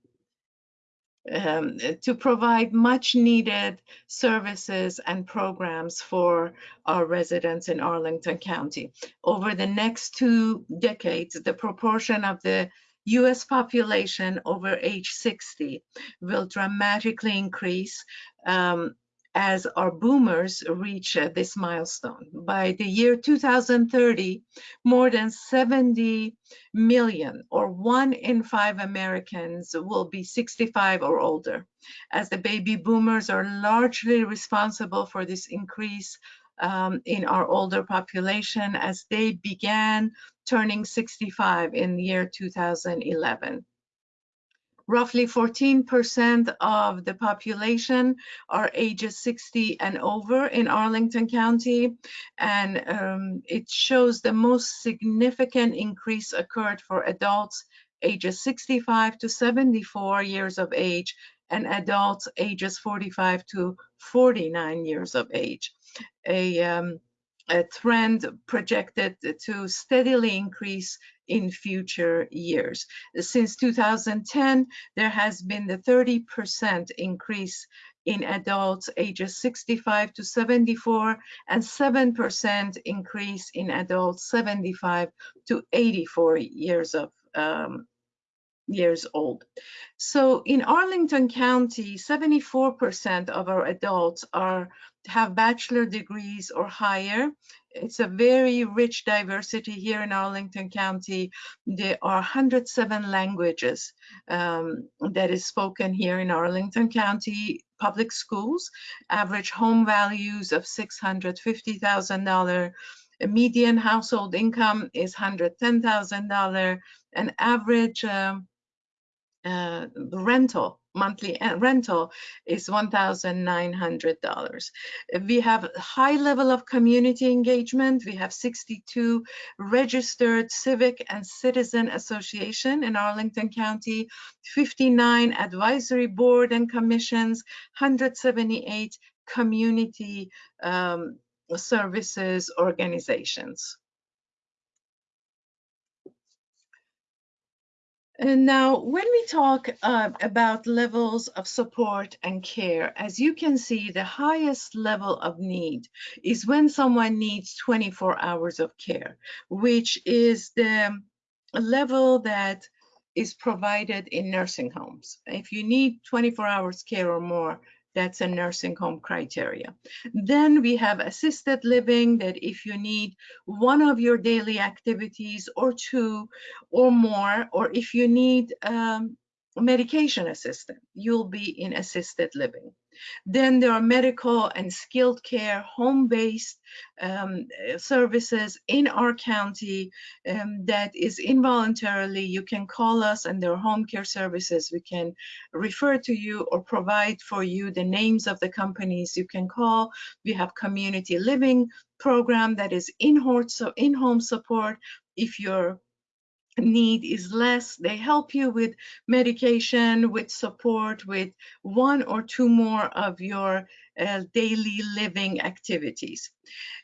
um, to provide much needed services and programs for our residents in Arlington County. Over the next two decades, the proportion of the US population over age 60 will dramatically increase um, as our boomers reach uh, this milestone. By the year 2030, more than 70 million or one in five Americans will be 65 or older, as the baby boomers are largely responsible for this increase um, in our older population as they began turning 65 in the year 2011. Roughly 14% of the population are ages 60 and over in Arlington County, and um, it shows the most significant increase occurred for adults ages 65 to 74 years of age and adults ages 45 to 49 years of age. A, um, a trend projected to steadily increase in future years. Since 2010, there has been the 30% increase in adults ages 65 to 74 and 7% increase in adults 75 to 84 years of um, years old. So in Arlington County, 74% of our adults are have bachelor degrees or higher it's a very rich diversity here in Arlington County. There are 107 languages um, that is spoken here in Arlington County public schools. Average home values of $650,000. A median household income is $110,000. An average um, uh, rental monthly uh, rental is $1,900. We have high level of community engagement. We have 62 registered civic and citizen association in Arlington County, 59 advisory board and commissions, 178 community um, services organizations. And now, when we talk uh, about levels of support and care, as you can see, the highest level of need is when someone needs 24 hours of care, which is the level that is provided in nursing homes. If you need 24 hours care or more, that's a nursing home criteria. Then we have assisted living that if you need one of your daily activities or two or more, or if you need um, medication assistant, you'll be in assisted living. Then there are medical and skilled care, home-based um, services in our county um, that is involuntarily. You can call us and there are home care services. We can refer to you or provide for you the names of the companies you can call. We have community living program that is in-home support. If you're need is less. They help you with medication, with support, with one or two more of your uh, daily living activities.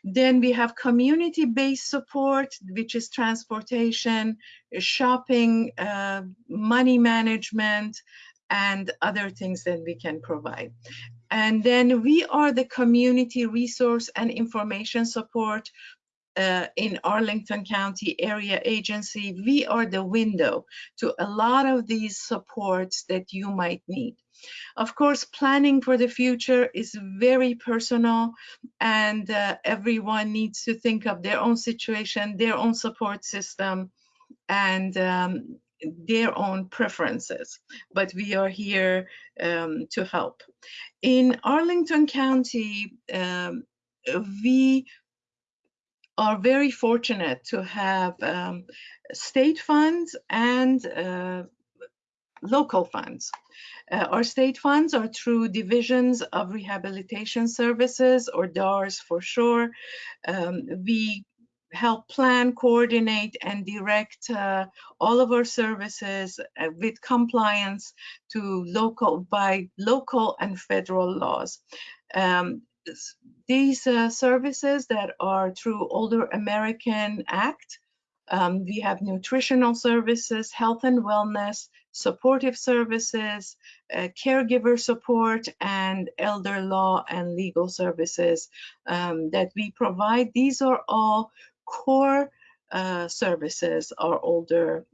Then we have community-based support, which is transportation, shopping, uh, money management, and other things that we can provide. And then we are the community resource and information support uh, in Arlington County Area Agency, we are the window to a lot of these supports that you might need. Of course, planning for the future is very personal and uh, everyone needs to think of their own situation, their own support system, and um, their own preferences, but we are here um, to help. In Arlington County, um, we are very fortunate to have um, state funds and uh, local funds. Uh, our state funds are through divisions of rehabilitation services or DARS for sure. Um, we help plan, coordinate, and direct uh, all of our services uh, with compliance to local by local and federal laws. Um, these uh, services that are through Older American Act, um, we have nutritional services, health and wellness, supportive services, uh, caregiver support, and elder law and legal services um, that we provide. These are all core uh, services, our Older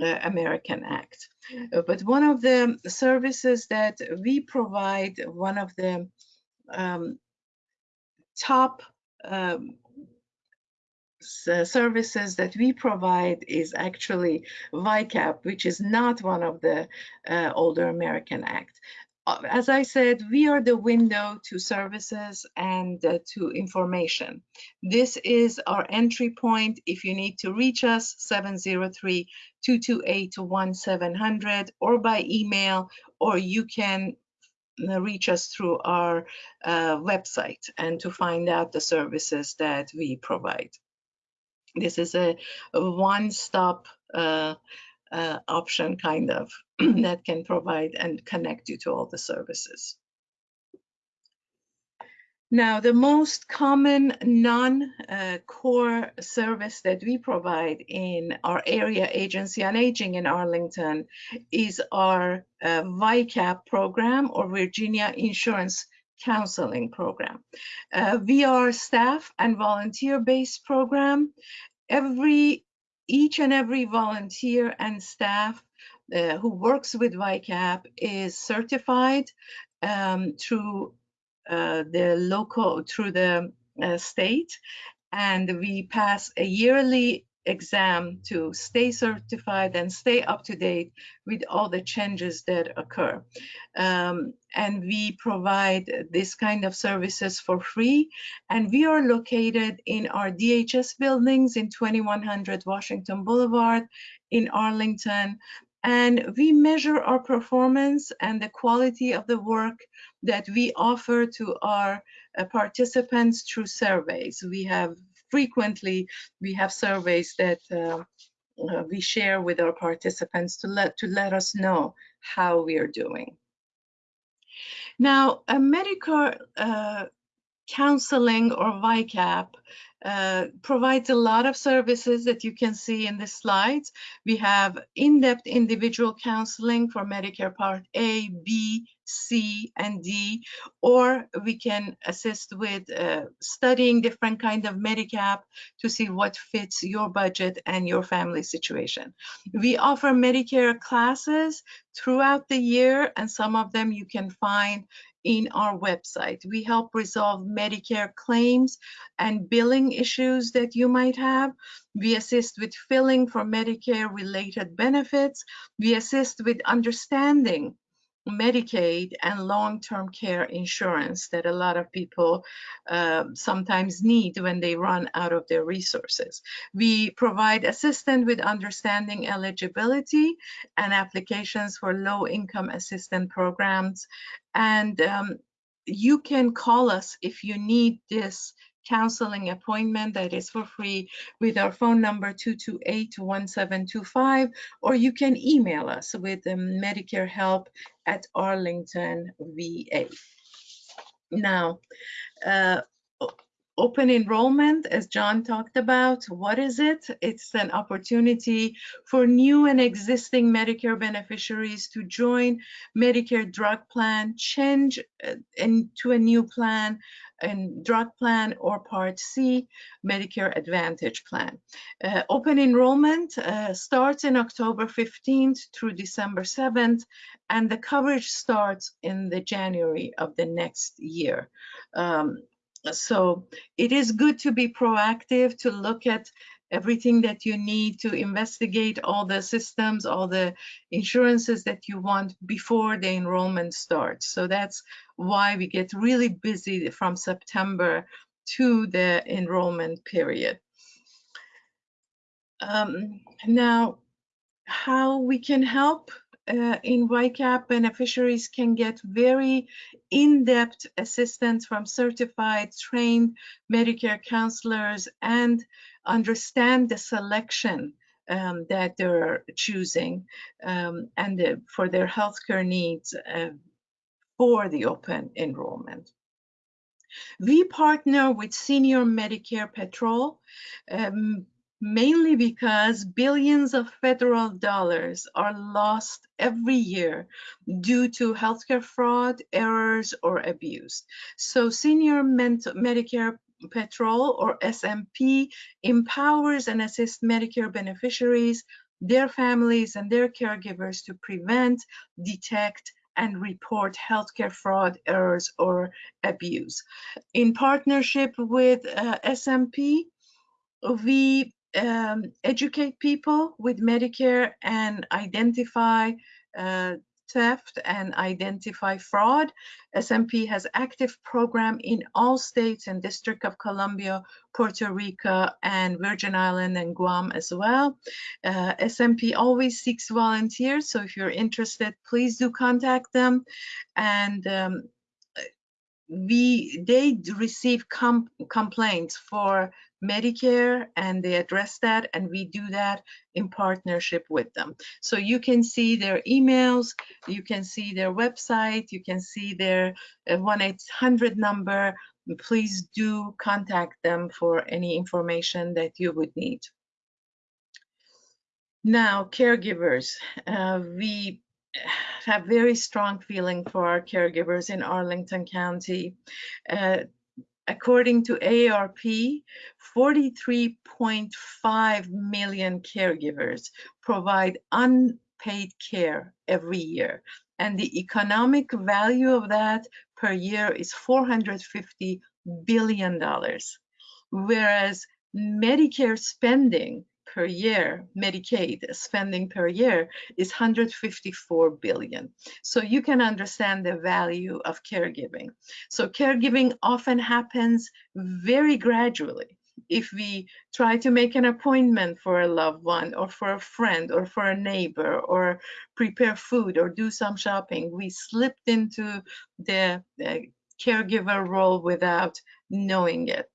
uh, American Act. Uh, but one of the services that we provide, one of the um, top um, services that we provide is actually VICAP, which is not one of the uh, older American Act. Uh, as I said, we are the window to services and uh, to information. This is our entry point. If you need to reach us, 703-228-1700 or by email, or you can uh, reach us through our uh, website and to find out the services that we provide. This is a, one-stop uh, uh, option kind of [CLEARS THROAT] that can provide and connect you to all the services. Now, the most common non-core uh, service that we provide in our area agency on aging in Arlington is our uh, VICAP program or Virginia Insurance Counseling Program. Uh, we are staff and volunteer-based program. Every, each and every volunteer and staff uh, who works with VICAP is certified um, through the local through the uh, state and we pass a yearly exam to stay certified and stay up to date with all the changes that occur. Um, and we provide this kind of services for free. And we are located in our DHS buildings in 2100 Washington Boulevard in Arlington. And we measure our performance and the quality of the work that we offer to our uh, participants through surveys. We have frequently, we have surveys that uh, uh, we share with our participants to let, to let us know how we are doing. Now, a Medicare uh, counseling or VICAP uh, provides a lot of services that you can see in the slides. We have in-depth individual counseling for Medicare Part A, B, C, and D, or we can assist with uh, studying different kind of Medigap to see what fits your budget and your family situation. We offer Medicare classes throughout the year, and some of them you can find in our website. We help resolve Medicare claims and billing issues that you might have. We assist with filling for Medicare related benefits. We assist with understanding Medicaid and long-term care insurance that a lot of people uh, sometimes need when they run out of their resources. We provide assistance with understanding eligibility and applications for low-income assistance programs. And um, you can call us if you need this counseling appointment that is for free with our phone number 228-1725 or you can email us with um, Medicare help at Arlington VA. Now, uh, open enrollment, as John talked about, what is it? It's an opportunity for new and existing Medicare beneficiaries to join Medicare drug plan, change uh, into a new plan, and drug plan or Part C Medicare Advantage plan. Uh, open enrollment uh, starts in October 15th through December 7th, and the coverage starts in the January of the next year. Um, so it is good to be proactive to look at everything that you need to investigate all the systems, all the insurances that you want before the enrollment starts. So that's why we get really busy from September to the enrollment period. Um, now, how we can help uh, in VICAP, beneficiaries can get very in-depth assistance from certified, trained Medicare counselors and understand the selection um, that they're choosing um, and for their healthcare needs uh, for the open enrollment. We partner with Senior Medicare Patrol. Um, mainly because billions of federal dollars are lost every year due to healthcare fraud, errors, or abuse. So Senior Medicare Patrol or SMP empowers and assists Medicare beneficiaries, their families, and their caregivers to prevent, detect, and report healthcare fraud, errors, or abuse. In partnership with uh, SMP, we um, educate people with Medicare and identify uh, theft and identify fraud. SMP has active program in all states and District of Columbia, Puerto Rico, and Virgin Island and Guam as well. Uh, SMP always seeks volunteers, so if you're interested, please do contact them. And um, we they receive com complaints for Medicare and they address that and we do that in partnership with them. So you can see their emails, you can see their website, you can see their 1-800 uh, number. Please do contact them for any information that you would need. Now, caregivers, uh, we have very strong feeling for our caregivers in Arlington County. Uh, according to AARP, 43.5 million caregivers provide unpaid care every year. And the economic value of that per year is $450 billion. whereas Medicare spending per year, Medicaid spending per year is 154 billion. So you can understand the value of caregiving. So caregiving often happens very gradually. If we try to make an appointment for a loved one or for a friend or for a neighbor or prepare food or do some shopping, we slipped into the caregiver role without knowing it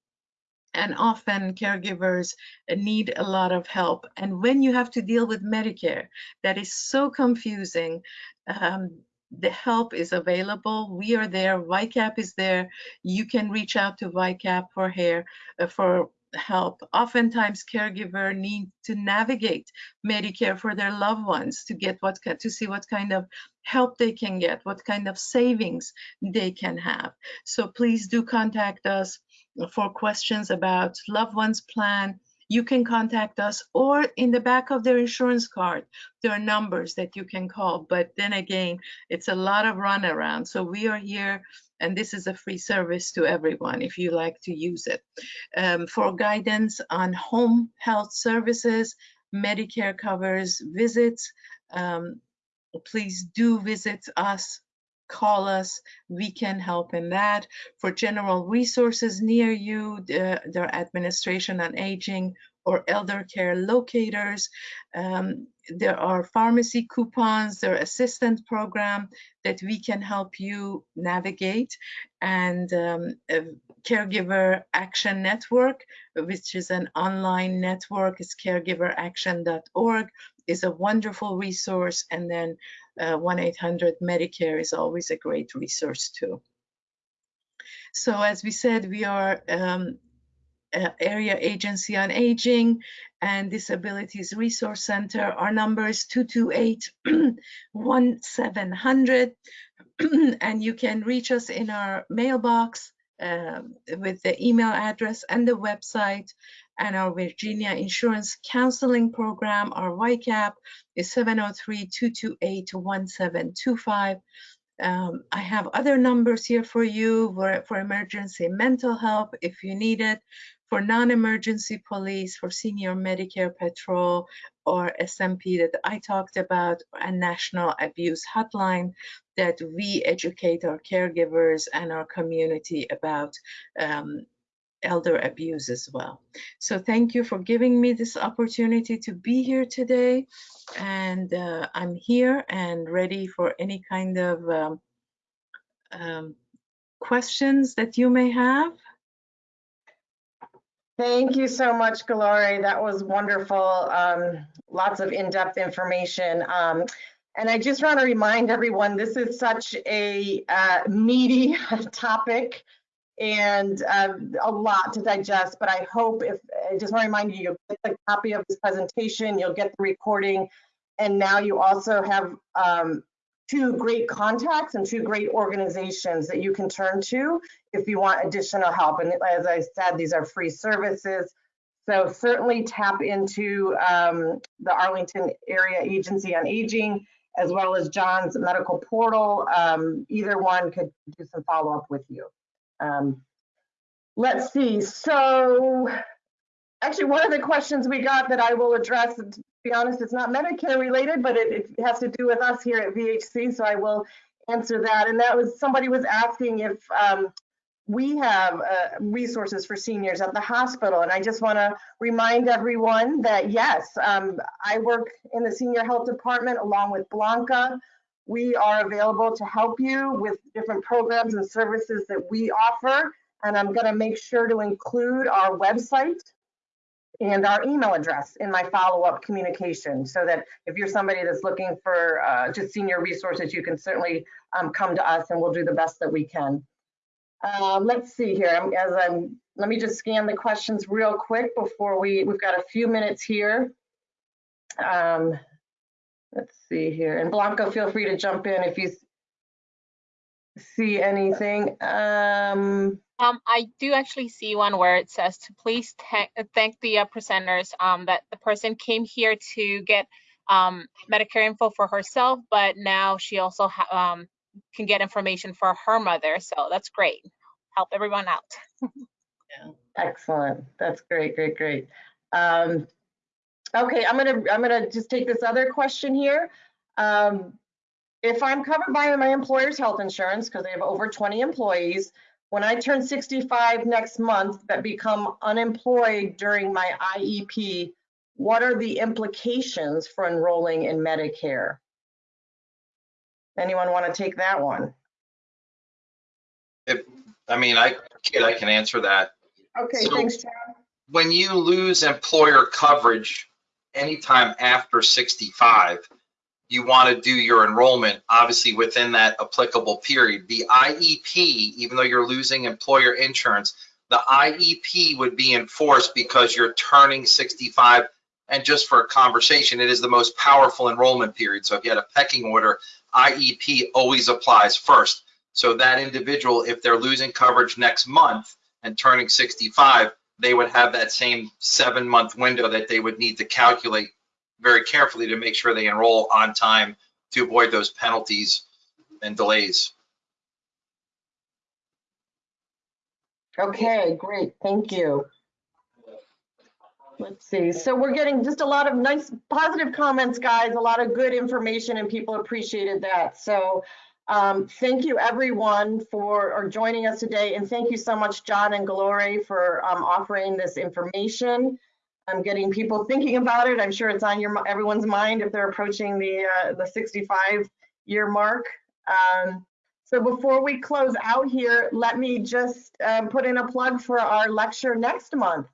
and often caregivers need a lot of help. And when you have to deal with Medicare, that is so confusing. Um, the help is available. We are there. VICAP is there. You can reach out to VICAP for hair uh, for help. Oftentimes, caregiver need to navigate Medicare for their loved ones to get what to see what kind of help they can get, what kind of savings they can have. So please do contact us for questions about loved ones plan, you can contact us or in the back of their insurance card, there are numbers that you can call. But then again, it's a lot of runaround. So we are here and this is a free service to everyone if you like to use it. Um, for guidance on home health services, Medicare covers visits. Um, please do visit us call us. We can help in that. For general resources near you, the, their administration on aging or elder care locators. Um, there are pharmacy coupons, there are assistant program that we can help you navigate and um, caregiver action network, which is an online network, is caregiveraction.org is a wonderful resource. And then 1-800-Medicare uh, is always a great resource too. So as we said, we are um, area agency on aging and disabilities resource center. Our number is 228-1700 [CLEARS THROAT] [CLEARS THROAT] and you can reach us in our mailbox uh, with the email address and the website and our Virginia Insurance Counseling Program, our VICAP, is 703-228-1725. Um, I have other numbers here for you for, for emergency mental help if you need it, for non-emergency police, for senior Medicare patrol, or SMP that I talked about, a national abuse hotline that we educate our caregivers and our community about um, elder abuse as well. So thank you for giving me this opportunity to be here today. And uh, I'm here and ready for any kind of um, um, questions that you may have. Thank you so much, Galore. That was wonderful. Um, lots of in-depth information. Um, and I just want to remind everyone, this is such a uh, meaty [LAUGHS] topic and uh, a lot to digest, but I hope if, I just want to remind you, you'll get the copy of this presentation, you'll get the recording, and now you also have um, two great contacts and two great organizations that you can turn to if you want additional help. And as I said, these are free services. So certainly tap into um, the Arlington Area Agency on Aging, as well as John's medical portal. Um, either one could do some follow up with you. Um, let's see. So actually, one of the questions we got that I will address, to be honest, it's not Medicare related, but it, it has to do with us here at VHC. So I will answer that. And that was somebody was asking if um, we have uh, resources for seniors at the hospital. And I just want to remind everyone that yes, um, I work in the senior health department along with Blanca. We are available to help you with different programs and services that we offer. And I'm going to make sure to include our website and our email address in my follow-up communication so that if you're somebody that's looking for uh, just senior resources, you can certainly um, come to us and we'll do the best that we can. Um, let's see here, as I'm, let me just scan the questions real quick before we, we've got a few minutes here. Um, Let's see here. And Blanca, feel free to jump in if you see anything. Um, um, I do actually see one where it says to please thank the uh, presenters um, that the person came here to get um, Medicare info for herself, but now she also um, can get information for her mother. So that's great. Help everyone out. [LAUGHS] yeah. Excellent. That's great, great, great. Um, okay, I'm gonna, I'm gonna just take this other question here. Um, if I'm covered by my employer's health insurance, because they have over 20 employees, when I turn 65 next month but become unemployed during my IEP, what are the implications for enrolling in Medicare? Anyone want to take that one? If I mean, I, Kate, I can answer that. Okay, So- thanks, John. when you lose employer coverage anytime after 65, you want to do your enrollment, obviously within that applicable period. The IEP, even though you're losing employer insurance, the IEP would be enforced because you're turning 65. And just for a conversation, it is the most powerful enrollment period. So if you had a pecking order, IEP always applies first. So that individual, if they're losing coverage next month and turning 65, they would have that same seven month window that they would need to calculate very carefully to make sure they enroll on time to avoid those penalties and delays. Okay, great, thank you. Let's see, so we're getting just a lot of nice positive comments, guys, a lot of good information and people appreciated that. So um, thank you everyone for or joining us today and thank you so much, John and Glory for um, offering this information. I'm getting people thinking about it. I'm sure it's on your everyone's mind if they're approaching the uh, the 65 year mark. Um, so before we close out here, let me just um, put in a plug for our lecture next month,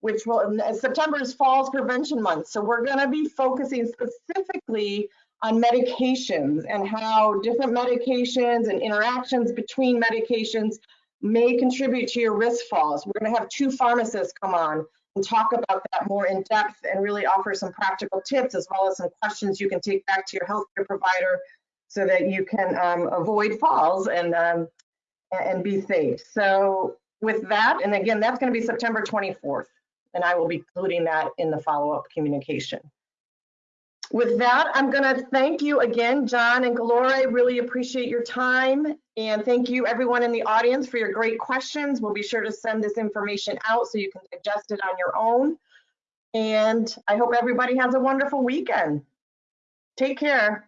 which will, September is Falls Prevention Month. So we're gonna be focusing specifically on medications and how different medications and interactions between medications may contribute to your risk falls. We're gonna have two pharmacists come on and talk about that more in depth and really offer some practical tips as well as some questions you can take back to your healthcare provider so that you can um, avoid falls and um, and be safe. So with that, and again, that's going to be September 24th, and I will be including that in the follow-up communication. With that, I'm going to thank you again, John and Galore. Really appreciate your time, and thank you everyone in the audience for your great questions. We'll be sure to send this information out so you can digest it on your own. And I hope everybody has a wonderful weekend. Take care.